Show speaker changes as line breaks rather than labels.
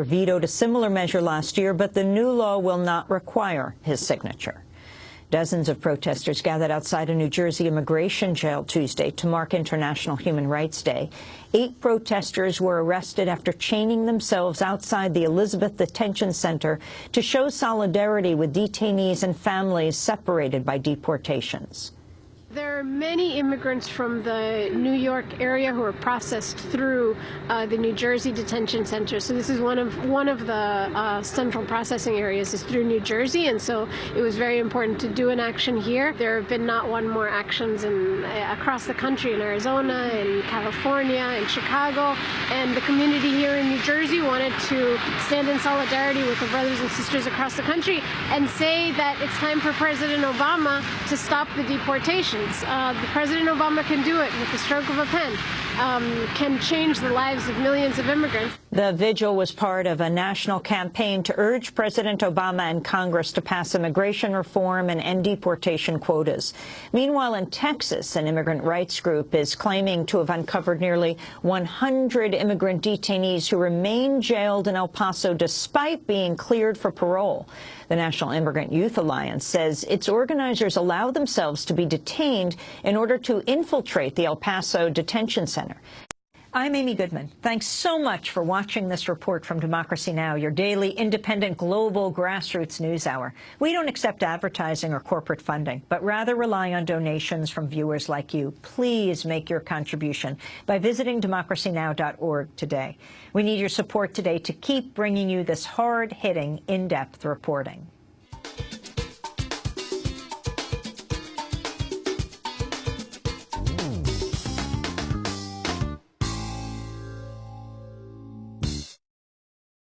vetoed a similar measure last year, but the new law will not require his signature. Dozens of protesters gathered outside a New Jersey immigration jail Tuesday to mark International Human Rights Day. Eight protesters were arrested after chaining themselves outside the Elizabeth Detention Center to show solidarity with detainees and families separated by deportations.
There are many immigrants from the New York area who are processed through uh, the New Jersey detention center. So this is one of one of the uh, central processing areas is through New Jersey, and so it was very important to do an action here. There have been not one more actions in uh, across the country in Arizona, in California, in Chicago, and the community here in New Jersey wanted to stand in solidarity with the brothers and sisters across the country and say that it's time for President Obama to stop the deportation. Uh, President Obama can do it with the stroke of a pen, um, can change the lives of millions of immigrants.
The vigil was part of a national campaign to urge President Obama and Congress to pass immigration reform and end deportation quotas. Meanwhile, in Texas, an immigrant rights group is claiming to have uncovered nearly 100 immigrant detainees who remain jailed in El Paso despite being cleared for parole. The National Immigrant Youth Alliance says its organizers allow themselves to be detained in order to infiltrate the El Paso detention center. I'm Amy Goodman. Thanks so much for watching this report from Democracy Now!, your daily independent global grassroots news hour. We don't accept advertising or corporate funding, but rather rely on donations from viewers like you. Please make your contribution by visiting democracynow.org today. We need your support today to keep bringing you this hard-hitting, in-depth reporting.